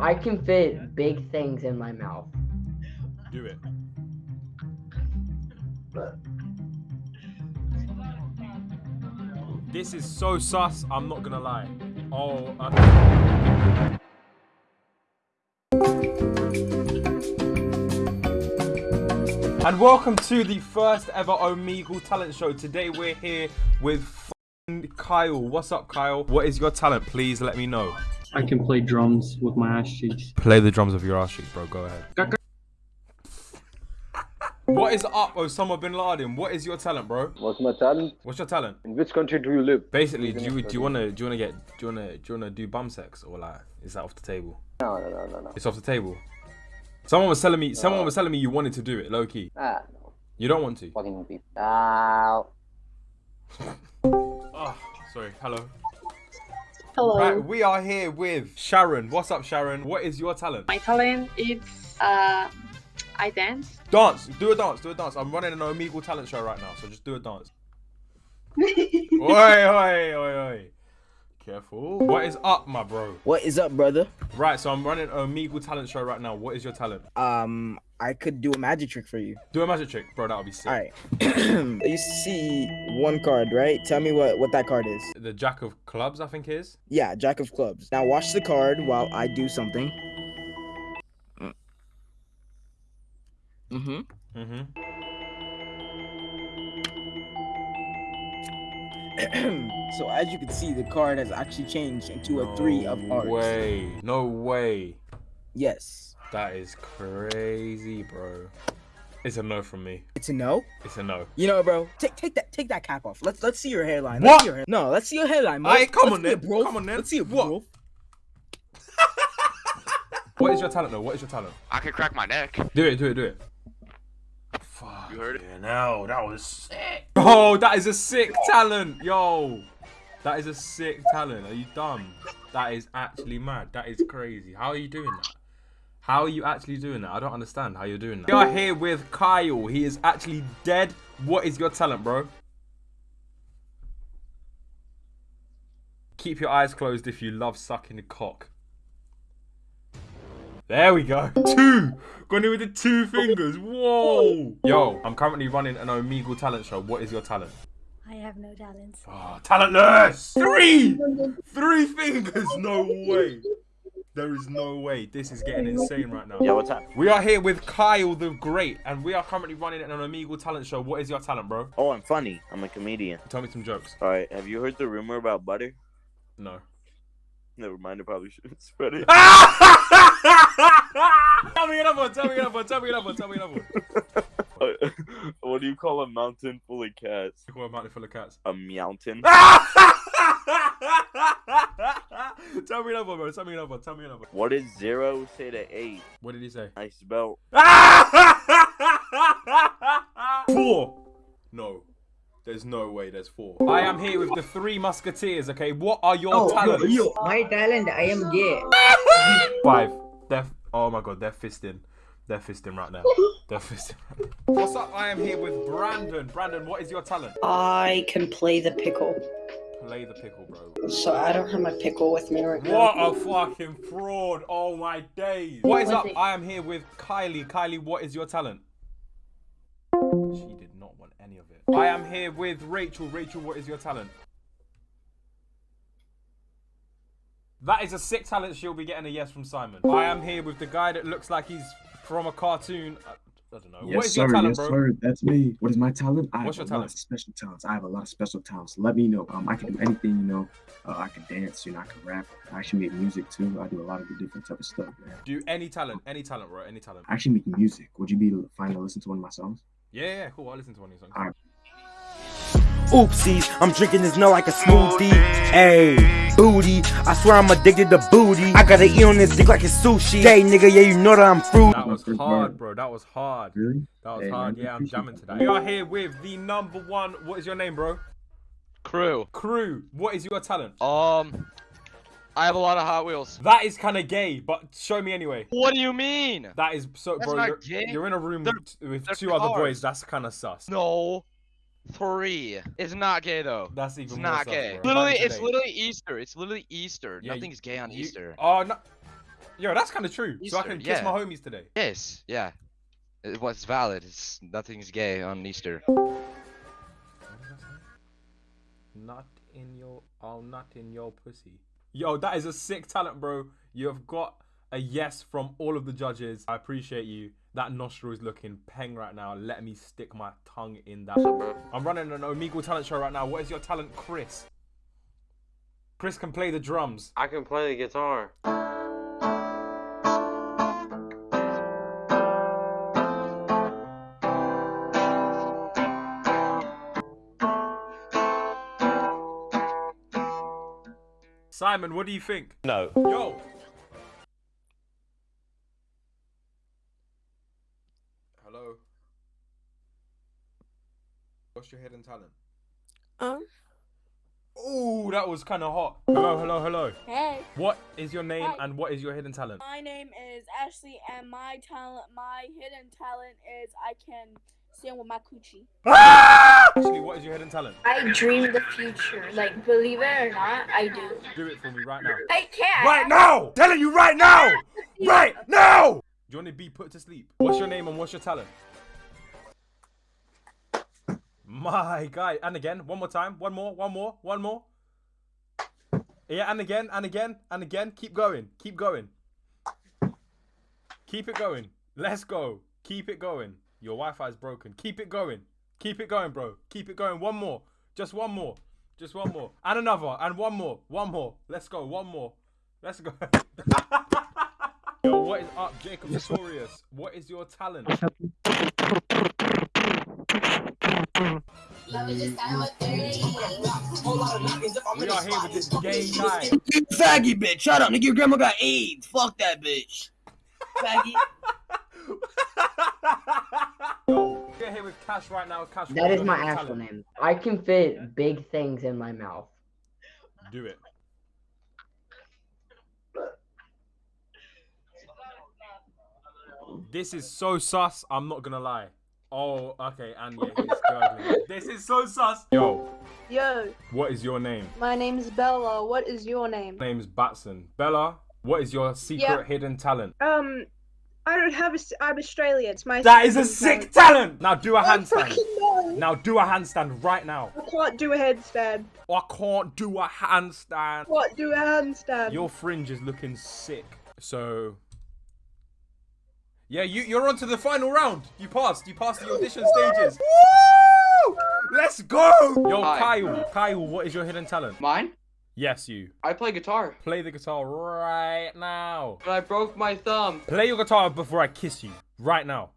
I can fit big things in my mouth. Do it. This is so sus. I'm not gonna lie. Oh. Uh... And welcome to the first ever Omegle talent show. Today we're here with Kyle. What's up, Kyle? What is your talent? Please let me know. I can play drums with my ass cheeks. Play the drums of your ass cheeks, bro. Go ahead. What is up, Osama bin Laden? What is your talent, bro? What's my talent? What's your talent? In which country do you live? Basically, do you do you wanna do you wanna get do you wanna do you wanna do bum sex or like is that off the table? No, no, no, no, no. It's off the table. Someone was telling me someone was telling me you wanted to do it, low key. Ah, no. You don't want to. Fucking people. Ah. Oh, sorry. Hello. Hello. Right, we are here with Sharon. What's up, Sharon? What is your talent? My talent is uh, I dance. Dance. Do a dance. Do a dance. I'm running an Omegle talent show right now, so just do a dance. oi, oi, oi, oi. Careful. What is up, my bro? What is up, brother? Right, so I'm running a Omegle talent show right now. What is your talent? Um, I could do a magic trick for you. Do a magic trick, bro. That would be sick. All right. you see one card, right? Tell me what what that card is. The Jack of Clubs, I think it is. Yeah, Jack of Clubs. Now watch the card while I do something. Mm-hmm. Mm-hmm. so as you can see, the card has actually changed into a three of No hearts. way. No way. Yes. That is crazy, bro. It's a no from me. It's a no. It's a no. You know, bro. Take take that take that cap off. Let's let's see your hairline. What? Let's see your hair- no, let's see your hairline. bro. Aye, come Let's on see it, then. bro. Come on then. Let's see it, What? bro. What is your talent, though? What is your talent? I can crack my neck. Do it, do it, do it. Fuck. You heard it? Yeah, no, that was sick. Oh, that is a sick talent, yo. That is a sick talent. Are you dumb? That is actually mad. That is crazy. How are you doing that? How are you actually doing that? I don't understand how you're doing that. We are here with Kyle. He is actually dead. What is your talent, bro? Keep your eyes closed if you love sucking the cock. There we go. Two. Gone in with the two fingers. Whoa. Yo, I'm currently running an Omegle talent show. What is your talent? I have no talents. Oh, ah, talentless. Three. Three fingers. No way. There is no way. This is getting insane right now. Yeah, what's up? We are here with Kyle the Great, and we are currently running an Omegle talent show. What is your talent, bro? Oh, I'm funny. I'm a comedian. Tell me some jokes. All right. Have you heard the rumor about butter? No. Never mind. I probably shouldn't spread it. Ah! tell me another one. Tell me another one. Tell me another one. Tell me another one. what do you call a mountain full of cats? Call a mountain full of cats. A mountain. tell me another one, bro. Tell me another one. Tell me another one. What did zero say to eight? What did he say? I spelled. four. No. There's no way there's four. I am here with the three musketeers, okay? What are your oh, talents? My talent, I am gay. Five. They're, oh my god, they're fisting. They're fisting right now. They're fisting right now. What's up? I am here with Brandon. Brandon, what is your talent? I can play the pickle. Play the pickle, bro. So I don't have my pickle with me right now. What a fucking fraud. Oh my days. What is up? I am here with Kylie. Kylie, what is your talent? She did not want any of it. I am here with Rachel. Rachel, what is your talent? That is a sick talent. She'll be getting a yes from Simon. I am here with the guy that looks like he's from a cartoon. I, don't know. Yes, what is sir. your talent, yes, bro? sir. That's me. What is my talent? I What's have your a lot talent? of special talents. I have a lot of special talents. Let me know. Um, I can do anything. You know, uh, I can dance. You know, I can rap. I actually make music too. I do a lot of the different type of stuff. Man. Do any talent, any talent, bro, any talent. I actually make music. Would you be fine to listen to one of my songs? Yeah, yeah, cool. I'll listen to one of your songs. Alright. Oopsies, I'm drinking this milk like a smoothie. Ayy, booty. I swear I'm addicted to booty. I gotta eat on this dick like it's sushi. Hey, nigga, yeah, you know that I'm fruit. That was hard, bro. That was hard. Really? That was Hey, hard. man, Yeah, I'm jamming to that. that. We are here with the number one. What is your name, bro? Crew. Crew. What is your talent? Um, I have a lot of Hot Wheels. That is kind of gay, but show me anyway. What do you mean? That is so, That's bro. not You're, gay. you're in a room They're- with they're two other boys. That's kind of sus. No. Three. It's not gay though. That's even It's not gay. bro. Literally, it's today. literally Easter. It's literally Easter. Yeah, Nothing's gay on You- Easter. Oh no. Yo, that's kind of true. so I can kiss yeah. my homies today. Yes, yeah. It was valid. It's nothing's gay on Easter. What did I say? Not in your oh, not in your pussy. Yo, that is a sick talent, bro. You have got a yes from all of the judges. I appreciate you. That nostril is looking peng right now. Let me stick my tongue in that. I'm running an Omegle talent show right now. What is your talent, Chris? Chris can play the drums. I can play the guitar. Simon, what do you think? No. Yo. Hello. What's your hidden talent? Um. Ooh, that was kind of hot. Hello, hello, hello. Hey. What is your name Hi. and what is your hidden talent? My name is Ashley, and my talent, my hidden talent is I can sing with my coochie. Ashley, what is your hidden talent? I dream the future. Like, believe it or not, I do. Do it for me right now. I can't. Right now! Telling you right now! Right now! Do you want to be put to sleep? What's your name and what's your talent? My guy. And again, one more time. One more, one more, one more. Yeah, and again, and again, and again. Keep going. Keep going. Keep it going. Let's go. Keep it going. Your Wi-Fi is broken. Keep it going. Keep it going, bro. Keep it going. One more. Just one more. Just one more. And another. And one more. One more. Let's go. One more. Let's go. Yo, what is up, Jacob Notorious? What is your talent? We are here with this gay guy. You faggy bitch. Shut up, nigga. Your grandma got AIDS. Fuck that bitch. Faggy. Yo, we're here with Cash right now. Cash, That what is your my actual name. I can fit big things in my mouth. Do it. This is so sus. I'm not gonna lie. Oh, okay, and yeah, he's gurgling. This is so sus. Yo, Yo, what is your name? my name's Bella. What is your name? My name's Batson. Bella, what is your secret Yeah. hidden talent? Um, I don't have a. I'm Australian. It's my. That is a sick talent. Now do a I handstand. fucking know. Now do a handstand right now. I can't do a headstand. I can't do a handstand. What do a handstand? Your fringe is looking sick. So, yeah, you you're on to the final round. You passed. You passed the audition stages. Woo! Let's go. Yo, Hi. Kyle. Kyle, what is your hidden talent? Mine? Yes, you. I play guitar, Play the guitar right now. but I broke my thumb. Play your guitar before I kiss you. Right now.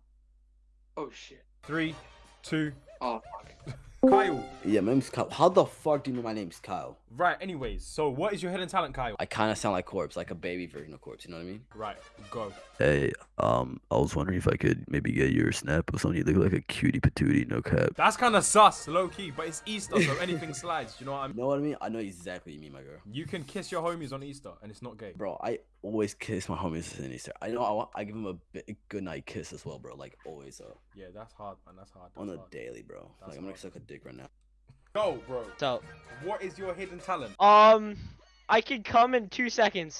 Oh shit. Three, two. Oh fuck. Kyle. Yeah, my name's Kyle. How the fuck do you know my name's Kyle? Right. Anyways, so what is your hidden talent, Kyle? I kind of sound like Corpse, like a baby version of Corpse. You know what I mean? Right. Go. Hey, um, I was wondering if I could maybe get your snap of something. You look like a cutie patootie, no cap. That's kind of sus, low key, but it's Easter, so anything slides. You know what I You mean? know what I mean? I know exactly what you mean, my girl. You can kiss your homies on Easter, and it's not gay. Bro, I always kiss my homies in Easter. I know I, want, I give them a big, good night kiss as well, bro. Like always, uh, Yeah, that's hard, man. That's hard. on That's a hard. daily, bro. That's like I'm gonna hard. suck a dick right now. Go, bro. So, What is your hidden talent? um, I can come in two seconds.